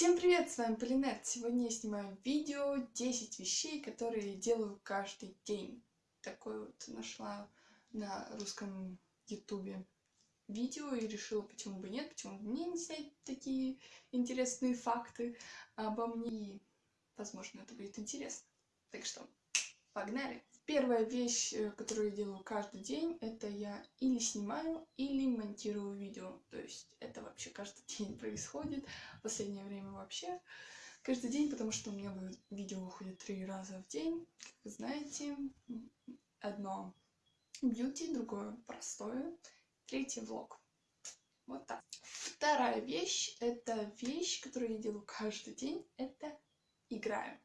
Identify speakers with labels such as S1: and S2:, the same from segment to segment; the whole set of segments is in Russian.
S1: Всем привет, с вами Полинет. Сегодня я снимаю видео 10 вещей, которые делаю каждый день. Такое вот нашла на русском ютубе видео и решила, почему бы нет, почему бы мне не снять такие интересные факты обо мне. И, возможно, это будет интересно. Так что, погнали! Первая вещь, э, которую я делаю каждый день, это я или снимаю, или монтирую видео. То есть это вообще каждый день происходит. В последнее время вообще каждый день, потому что у меня видео выходит три раза в день. Как вы знаете, одно бьюти, другое простое, третье влог. Вот так. Вторая вещь, это вещь, которую я делаю каждый день, это играю.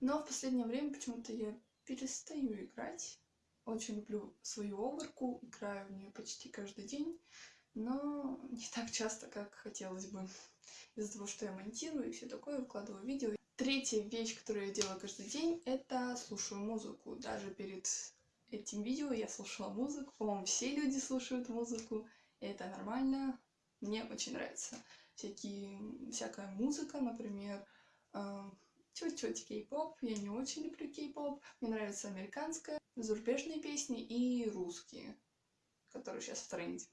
S1: Но в последнее время почему-то я перестаю играть. Очень люблю свою оборку, играю в нее почти каждый день, но не так часто, как хотелось бы. Из-за того, что я монтирую и все такое, выкладываю видео. Третья вещь, которую я делаю каждый день, это слушаю музыку. Даже перед этим видео я слушала музыку. По-моему, все люди слушают музыку. И это нормально. Мне очень нравится всякие, всякая музыка, например, чуть-чуть кей-поп. Я не очень люблю кей-поп. Мне нравится американская, зарубежные песни и русские, которые сейчас в тренде.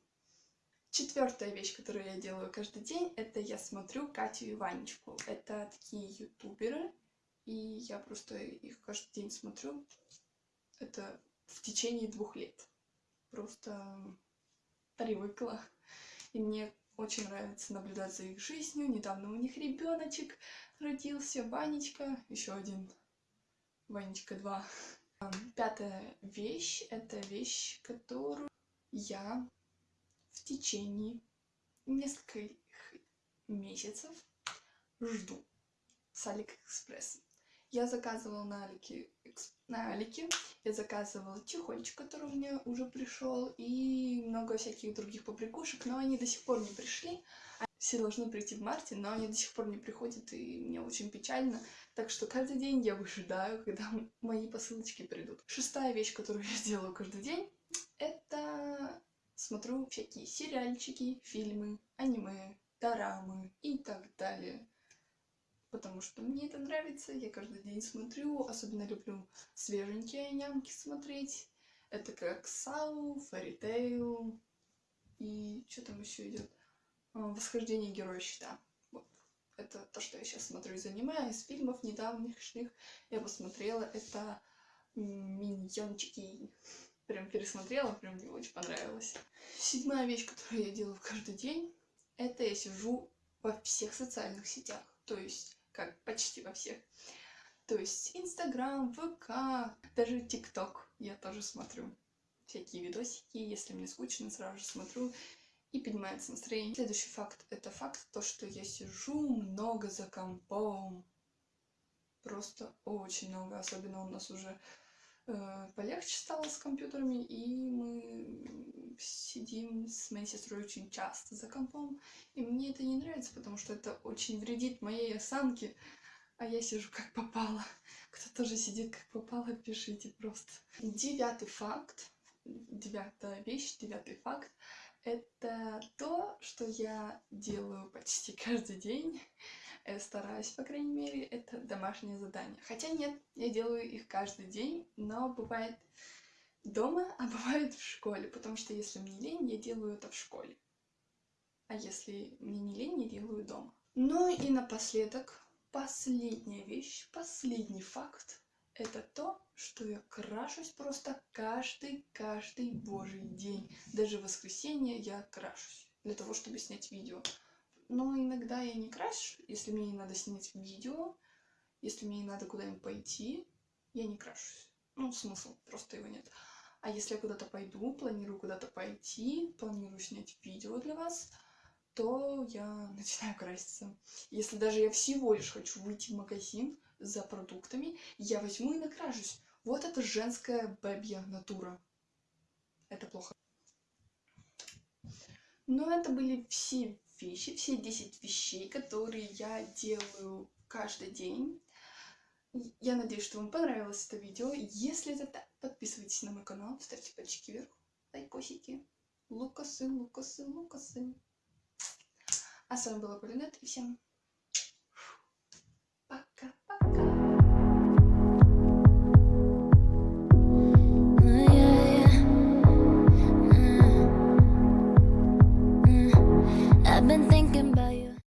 S1: Четвертая вещь, которую я делаю каждый день, это я смотрю Катю и Ванечку. Это такие ютуберы, и я просто их каждый день смотрю. Это в течение двух лет. Просто привыкла. И мне очень нравится наблюдать за их жизнью. Недавно у них ребеночек родился, Ванечка, еще один, Ванечка 2. Пятая вещь, это вещь, которую я в течение нескольких месяцев жду с Алиэкспресс. Я заказывала на Алике, на Алике, я заказывала чехольчик, который у меня уже пришел, и много всяких других побрякушек, но они до сих пор не пришли. Все должны прийти в марте, но они до сих пор не приходят, и мне очень печально. Так что каждый день я выжидаю, когда мои посылочки придут. Шестая вещь, которую я делаю каждый день, это смотрю всякие сериальчики, фильмы, аниме, дорамы и так далее потому что мне это нравится, я каждый день смотрю, особенно люблю свеженькие нямки смотреть. Это как Сау, Фэритейл и что там еще идет? А, Восхождение героя щита. Вот. Это то, что я сейчас смотрю из аниме, из фильмов недавних я посмотрела. Это Миньончики. Прям пересмотрела, прям мне очень понравилось. Седьмая вещь, которую я делаю каждый день, это я сижу во всех социальных сетях. То есть как почти во всех. То есть Инстаграм, ВК, даже ТикТок я тоже смотрю. Всякие видосики, если мне скучно, сразу же смотрю и поднимается настроение. Следующий факт – это факт, то, что я сижу много за компом. Просто очень много, особенно у нас уже полегче стало с компьютерами, и мы сидим с моей сестрой очень часто за компом, и мне это не нравится, потому что это очень вредит моей осанке, а я сижу как попало. Кто тоже сидит как попало, пишите просто. Девятый факт, девятая вещь, девятый факт, это то, что я делаю почти каждый день, стараюсь, по крайней мере, это домашнее задание. Хотя нет, я делаю их каждый день, но бывает дома, а бывает в школе, потому что если мне лень, я делаю это в школе. А если мне не лень, я делаю дома. Ну и напоследок, последняя вещь, последний факт, это то, что я крашусь просто каждый, каждый божий день. Даже в воскресенье я крашусь для того, чтобы снять видео. Но иногда я не краш, если мне не надо снять видео, если мне не надо куда-нибудь пойти, я не крашусь. Ну, смысл, просто его нет. А если я куда-то пойду, планирую куда-то пойти, планирую снять видео для вас, то я начинаю краситься. Если даже я всего лишь хочу выйти в магазин за продуктами, я возьму и накрашусь. Вот это женская бэбья натура. Это плохо. Но это были все вещи, все 10 вещей, которые я делаю каждый день. Я надеюсь, что вам понравилось это видео. Если это так, подписывайтесь на мой канал, ставьте пальчики вверх, лайкосики. Лукасы, лукасы, лукасы. А с вами была Полинет, и всем